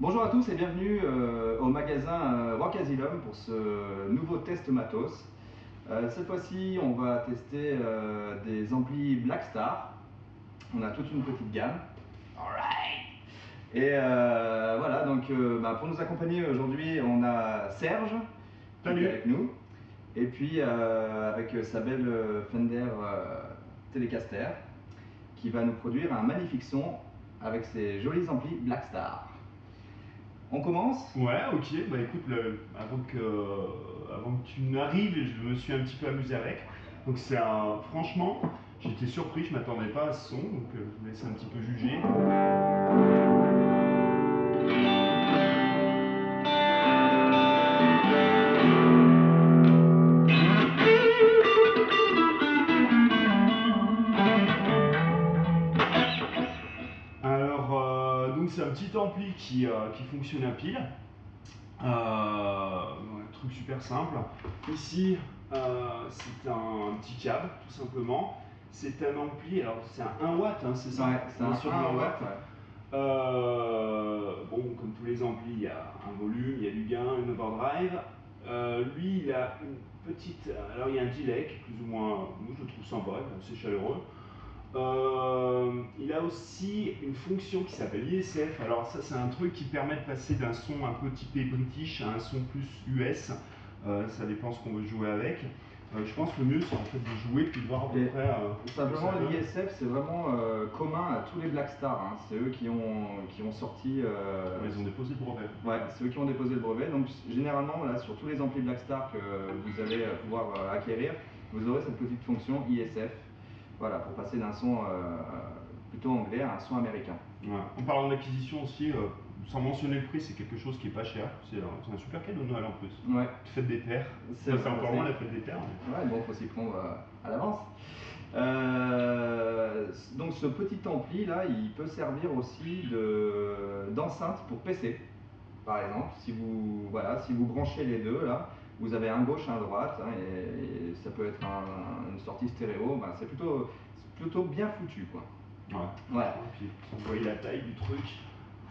Bonjour à tous et bienvenue euh, au magasin euh, Rock Asylum pour ce nouveau test matos. Euh, cette fois-ci, on va tester des amplis Blackstar. On a toute une petite gamme. Alright Et voilà, donc bah, pour nous accompagner aujourd'hui, on a Serge qui Salut. est avec nous. Et puis avec sa belle Fender Telecaster qui va nous produire un magnifique son avec ses jolis amplis Blackstar. On commence Ouais, ok. Bah écoute, avant, que, avant que tu n'arrives, je me suis un petit peu amusé avec. Donc c'est un... Franchement, j'étais surpris, je m'attendais pas à ce son, donc euh, je vous laisse un petit peu juger. Alors, euh, donc c'est un petit ampli qui, euh, qui fonctionne à pile. Euh, un truc super simple. Ici, euh, c'est un, petit câble, tout simplement. C'est un ampli, alors c'est un 1 watt, hein, c'est ça? Ouais, c'est un sur 1 du watt. Euh, bon, comme tous les amplis, il y a un volume, il y a du gain, une overdrive. Euh, lui, il a une petite. Alors, il y a un delay qui est plus ou moins. Moi, je le trouve sympa, il est assez chaleureux. Euh, il a aussi une fonction qui s'appelle ISF. Alors, ça, c'est un truc qui permet de passer d'un son un peu typé british à un son plus US. Euh, ça dépend ce qu'on veut jouer avec. Euh, je pense que le mieux, c'est en fait de jouer puis de voir à peu près. Simplement, l'ISF, c'est vraiment commun à tous les Blackstar. Hein. C'est eux qui ont, qui ont sorti. Ils ont déposé le brevet. Ouais, c'est eux qui ont déposé le brevet. Donc, généralement, là, sur tous les amplis Blackstar que vous allez pouvoir acquérir, vous aurez cette petite fonction ISF. Voilà, pour passer d'un son euh, plutôt anglais à un son américain. Ouais. En parlant d'acquisition aussi, euh, sans mentionner le prix, c'est quelque chose qui est pas cher. C'est un, super cadeau de Noël en plus. Ouais, Fête des pères. c'est encore moins la fête des pères. mais- Ouais, bon, faut s'y prendre euh, à l'avance. Euh, donc ce petit ampli là, il peut servir aussi de- d'enceinte pour PC, par exemple. Si vous, voilà, si vous branchez les deux là, vous avez un gauche, un droite, hein, et, et ça peut être un- une sortie stéréo. ben, c'est plutôt, plutôt bien foutu quoi. Ouais. Voilà. Et puis, vous voyez la taille du truc.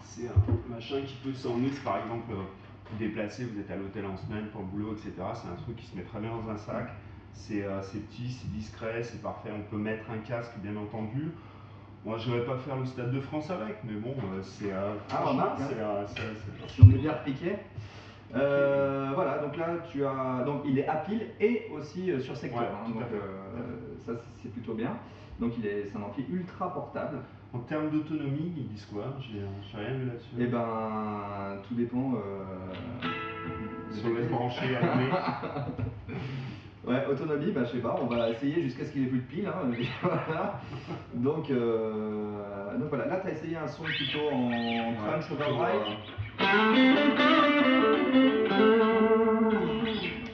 C'est un machin qui peut si par exemple, euh, vous déplacez, vous êtes à l'hôtel en semaine pour le boulot, etc. C'est un truc qui se met très bien dans un sac. C'est euh, c'est petit, c'est discret, c'est parfait. On peut mettre un casque, bien entendu. Moi, je vais pas faire le stade de France avec, mais bon, euh, c'est. euh, Ah, remarque, c'est, euh, on est bien repiqué. Euh, voilà, là tu as, donc il est à pile et aussi euh, sur secteur, Ouais, hein, donc euh, ça c'est plutôt bien. Donc il est, c'est un ampli ultra portable. En termes d'autonomie, ils disent quoi? J'ai euh, j'ai rien vu là-dessus. Et ben tout dépend. Euh, Si on laisse brancher, allumer. Ouais, autonomie, bah, je sais pas, on va essayer jusqu'à ce qu'il ait plus de pile. hein, voilà. donc, euh, donc voilà, là tu as essayé un son plutôt en crunch plutôt, overdrive.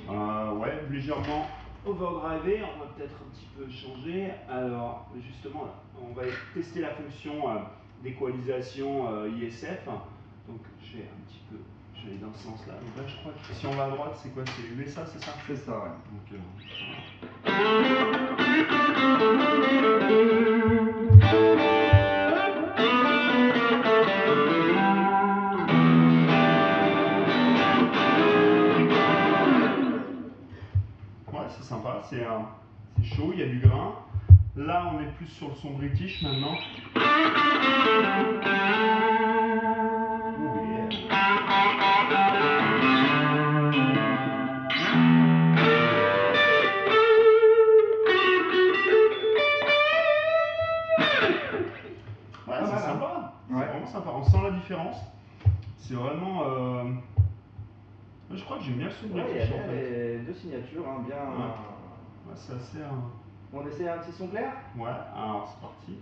Euh, ouais, légèrement overdrivé. On va peut-être un petit peu changer. Alors, justement, là, on va tester la fonction euh, d'équalisation euh, ISF. Donc, je vais un petit peu. Dans ce sens-là. Donc là, je crois que si on va à droite, c'est quoi C'est USA, c'est ça? C'est ça, ouais. Donc, euh, Ouais, c'est sympa, c'est euh, c'est chaud, il y a du grain. Là, on est plus sur le son british maintenant. C'est vraiment. euh, Je crois que j'aime bien le son Ouais, il y a british bien en fait. les deux signatures, hein, bien. Ouais, c'est assez. euh, On essaie un petit son clair? Ouais, alors c'est parti.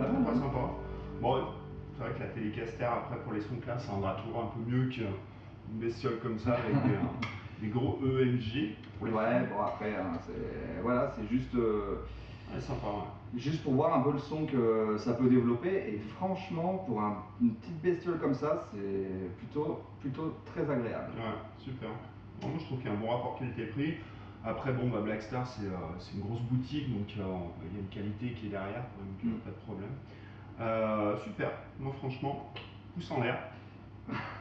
bah, mmh. pas sympa. Bon, c'est vrai que la télécaster après, pour les sons classe, ça rendra toujours un peu mieux qu'une bestiole comme ça avec euh, des, gros EMG. Ouais, bon, après, hein, c'est juste. Euh, ouais, sympa, ouais. Juste pour voir un peu le son que ça peut développer. Et franchement, pour une petite bestiole comme ça, c'est plutôt, plutôt très agréable. Ouais, super. Moi, je trouve qu'il y a un bon rapport qualité-prix. Après, bon, bah, Blackstar, c'est euh, une grosse boutique, donc euh, il y a une qualité qui est derrière, donc Mm. pas de problème. Euh, super. Moi, franchement, pouce en l'air.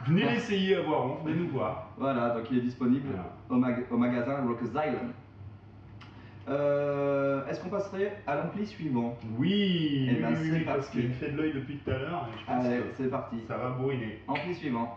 Venez l'essayer à Voiron, venez nous voir. Voilà, donc il est disponible Voilà. au, mag- au magasin Rockers Island. Euh, Est-ce qu'on passerait à l'ampli suivant? Oui, Eh ben, oui, parce qu'il fait de l'œil depuis tout à l'heure c'est parti. ça va bourriner. Ampli suivant.